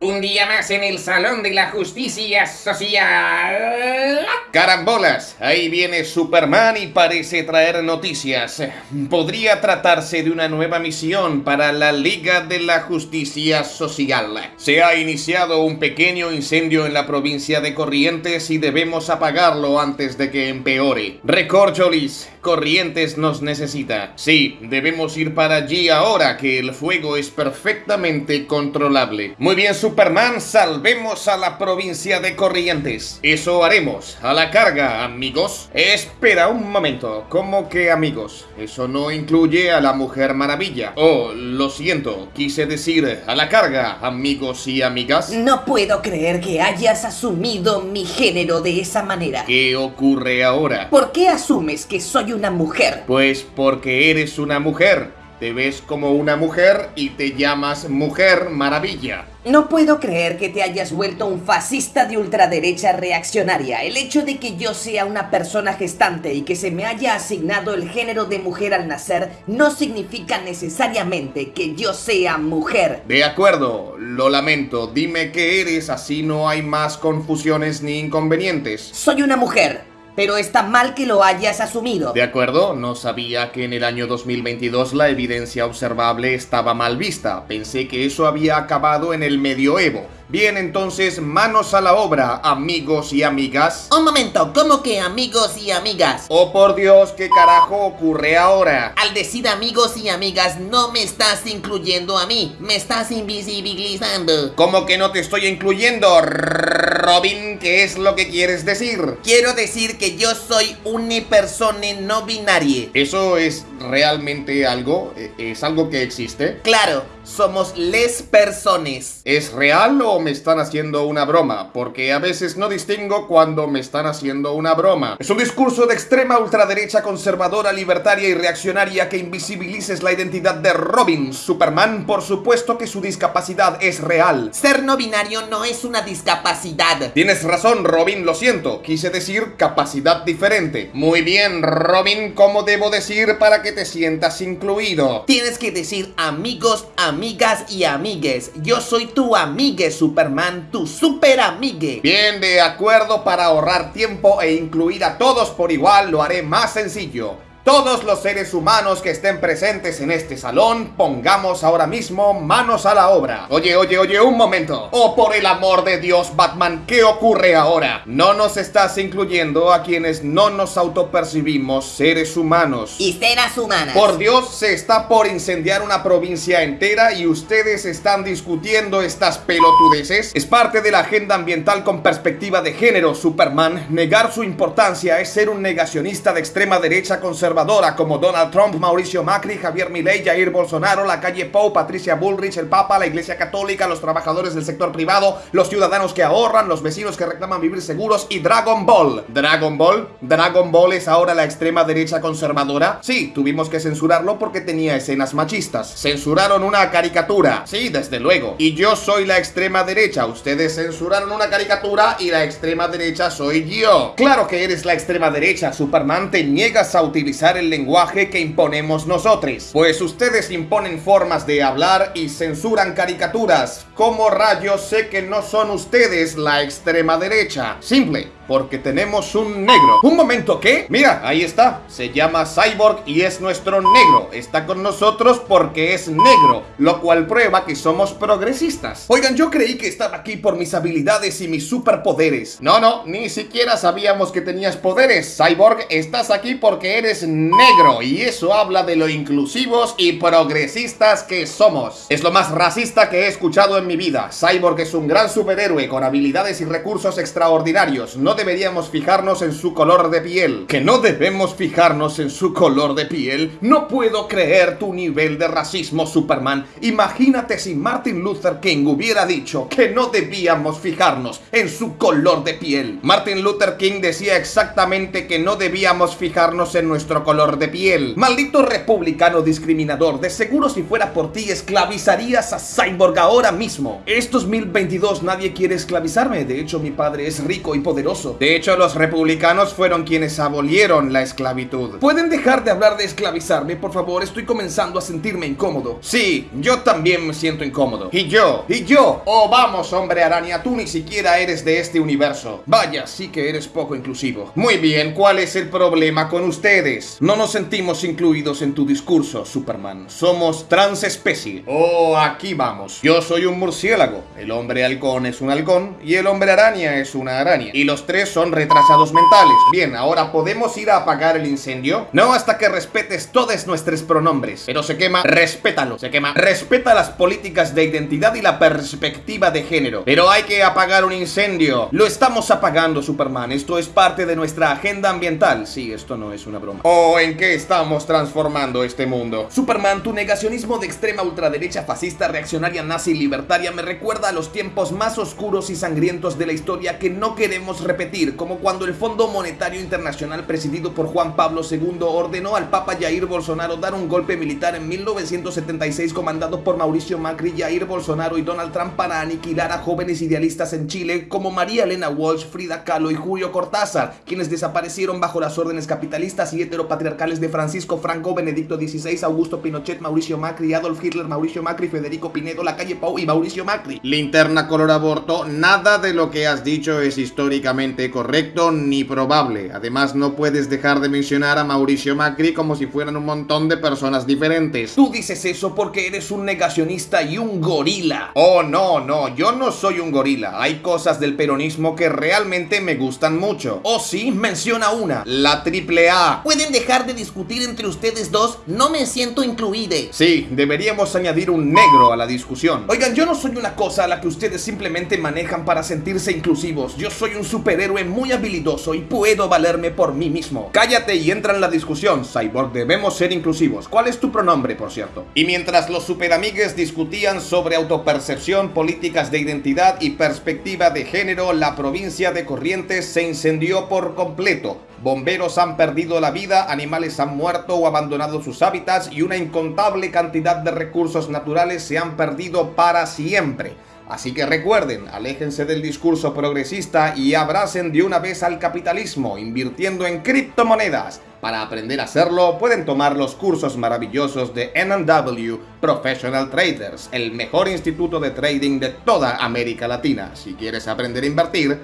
Un día más en el Salón de la Justicia Social. Carambolas, ahí viene Superman y parece traer noticias. Podría tratarse de una nueva misión para la Liga de la Justicia Social. Se ha iniciado un pequeño incendio en la provincia de Corrientes y debemos apagarlo antes de que empeore. Recorcholis, Corrientes nos necesita. Sí, debemos ir para allí ahora que el fuego es perfectamente controlable. Muy bien, Superman, salvemos a la provincia de Corrientes. Eso haremos. La carga, amigos. Espera un momento. ¿Cómo que amigos? Eso no incluye a la Mujer Maravilla. Oh, lo siento. Quise decir a la carga, amigos y amigas. No puedo creer que hayas asumido mi género de esa manera. ¿Qué ocurre ahora? ¿Por qué asumes que soy una mujer? Pues porque eres una mujer. Te ves como una mujer y te llamas Mujer Maravilla. No puedo creer que te hayas vuelto un fascista de ultraderecha reaccionaria. El hecho de que yo sea una persona gestante y que se me haya asignado el género de mujer al nacer no significa necesariamente que yo sea mujer. De acuerdo, lo lamento. Dime qué eres, así no hay más confusiones ni inconvenientes. Soy una mujer pero está mal que lo hayas asumido. De acuerdo, no sabía que en el año 2022 la evidencia observable estaba mal vista. Pensé que eso había acabado en el medioevo. Bien, entonces, manos a la obra, amigos y amigas. Un momento, ¿cómo que amigos y amigas? Oh, por Dios, ¿qué carajo ocurre ahora? Al decir amigos y amigas, no me estás incluyendo a mí, me estás invisibilizando. ¿Cómo que no te estoy incluyendo, Robin? ¿Qué es lo que quieres decir? Quiero decir que yo soy una persona no binaria. ¿Eso es realmente algo? ¿E-, ¿Es algo que existe? Claro, somos les personas. ¿Es real o me están haciendo una broma? Porque a veces no distingo cuando me están haciendo una broma. Es un discurso de extrema ultraderecha conservadora, libertaria y reaccionaria que invisibilices la identidad de Robin. Superman, por supuesto que su discapacidad es real. Ser no binario no es una discapacidad. Tienes razón, Robin, lo siento. Quise decir capacidad diferente. Muy bien, Robin, ¿cómo debo decir para que te sientas incluido? Tienes que decir amigos, amigas y amigues. Yo soy tu amigue, Superman, tu super amigue. Bien, de acuerdo, para ahorrar tiempo e incluir a todos por igual, lo haré más sencillo. Todos los seres humanos que estén presentes en este salón, pongamos ahora mismo manos a la obra. Oye, oye, oye, un momento. Oh, por el amor de Dios, Batman, ¿qué ocurre ahora? No nos estás incluyendo a quienes no nos autopercibimos seres humanos. Y seres humanas. Por Dios, se está por incendiar una provincia entera y ustedes están discutiendo estas pelotudeces. Es parte de la agenda ambiental con perspectiva de género, Superman. Negar su importancia es ser un negacionista de extrema derecha conservadora como Donald Trump, Mauricio Macri, Javier Milei, Jair Bolsonaro, la calle Pou, Patricia Bullrich, el Papa, la Iglesia Católica, los trabajadores del sector privado, los ciudadanos que ahorran, los vecinos que reclaman vivir seguros y Dragon Ball. ¿Dragon Ball? ¿Dragon Ball es ahora la extrema derecha conservadora? Sí, tuvimos que censurarlo porque tenía escenas machistas. Censuraron una caricatura. Sí, desde luego. Y yo soy la extrema derecha. Ustedes censuraron una caricatura y la extrema derecha soy yo. Claro que eres la extrema derecha, Superman. Te niegas a utilizar el lenguaje que imponemos nosotros. Pues ustedes imponen formas de hablar y censuran caricaturas. ¿Cómo rayos sé que no son ustedes la extrema derecha? Simple porque tenemos un negro. ¿Un momento qué? Mira, ahí está. Se llama Cyborg y es nuestro negro. Está con nosotros porque es negro, lo cual prueba que somos progresistas. Oigan, yo creí que estaba aquí por mis habilidades y mis superpoderes. No, no, ni siquiera sabíamos que tenías poderes. Cyborg, estás aquí porque eres negro y eso habla de lo inclusivos y progresistas que somos. Es lo más racista que he escuchado en mi vida. Cyborg es un gran superhéroe con habilidades y recursos extraordinarios. No deberíamos fijarnos en su color de piel. ¿Que no debemos fijarnos en su color de piel? No puedo creer tu nivel de racismo, Superman. Imagínate si Martin Luther King hubiera dicho que no debíamos fijarnos en su color de piel. Martin Luther King decía exactamente que no debíamos fijarnos en nuestro color de piel. Maldito republicano discriminador, de seguro si fuera por ti esclavizarías a Cyborg ahora mismo. Estos 2022 nadie quiere esclavizarme, de hecho mi padre es rico y poderoso De hecho, los republicanos fueron quienes abolieron la esclavitud. ¿Pueden dejar de hablar de esclavizarme, por favor? Estoy comenzando a sentirme incómodo. Sí, yo también me siento incómodo. Y yo, y yo. Oh, vamos, hombre araña, tú ni siquiera eres de este universo. Vaya, sí que eres poco inclusivo. Muy bien, ¿cuál es el problema con ustedes? No nos sentimos incluidos en tu discurso, Superman. Somos transespecie. Oh, aquí vamos. Yo soy un murciélago. El hombre halcón es un halcón y el hombre araña es una araña. Y los tres son retrasados mentales. Bien, ahora podemos ir a apagar el incendio. No hasta que respetes todos nuestros pronombres. Pero se quema, respétalo. Se quema, respeta las políticas de identidad y la perspectiva de género. Pero hay que apagar un incendio. Lo estamos apagando, Superman. Esto es parte de nuestra agenda ambiental. Sí, esto no es una broma. Oh, ¿en qué estamos transformando este mundo? Superman, tu negacionismo de extrema ultraderecha fascista, reaccionaria, nazi libertaria me recuerda a los tiempos más oscuros y sangrientos de la historia que no queremos repetir, como cuando el Fondo Monetario Internacional presidido por Juan Pablo II ordenó al Papa Jair Bolsonaro dar un golpe militar en 1976 comandado por Mauricio Macri, Jair Bolsonaro y Donald Trump para aniquilar a jóvenes idealistas en Chile como María Elena Walsh, Frida Kahlo y Julio Cortázar, quienes desaparecieron bajo las órdenes capitalistas y heteropatriarcales de Francisco Franco, Benedicto XVI, Augusto Pinochet, Mauricio Macri, Adolf Hitler, Mauricio Macri, Federico Pinedo, La Calle Pau y Mauricio Macri. Linterna color aborto, nada de lo que has dicho es históricamente correcto ni probable. Además, no puedes dejar de mencionar a Mauricio Macri como si fueran un montón de personas diferentes. Tú dices eso porque eres un negacionista y un gorila. Oh, no, no, yo no soy un gorila. Hay cosas del peronismo que realmente me gustan mucho. Oh, sí, menciona una, la triple A. ¿Pueden dejar de discutir entre ustedes dos? No me siento incluide. Sí, deberíamos añadir un negro a la discusión. Oigan, yo no soy una cosa a la que ustedes simplemente manejan para sentirse inclusivos. Yo soy un superhéroe muy habilidoso y puedo valerme por mí mismo. Cállate y entra en la discusión, Cyborg. Debemos ser inclusivos. ¿Cuál es tu pronombre, por cierto? Y mientras los superamigues discutían sobre autopercepción, políticas de identidad y perspectiva de género, la provincia de Corrientes se incendió por completo. Bomberos han perdido la vida, animales han muerto o abandonado sus hábitats y una incontable cantidad de recursos naturales se han perdido para siempre. Así que recuerden, aléjense del discurso progresista y abracen de una vez al capitalismo, invirtiendo en criptomonedas. Para aprender a hacerlo, pueden tomar los cursos maravillosos de NW Professional Traders, el mejor instituto de trading de toda América Latina. Si quieres aprender a invertir,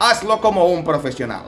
hazlo como un profesional.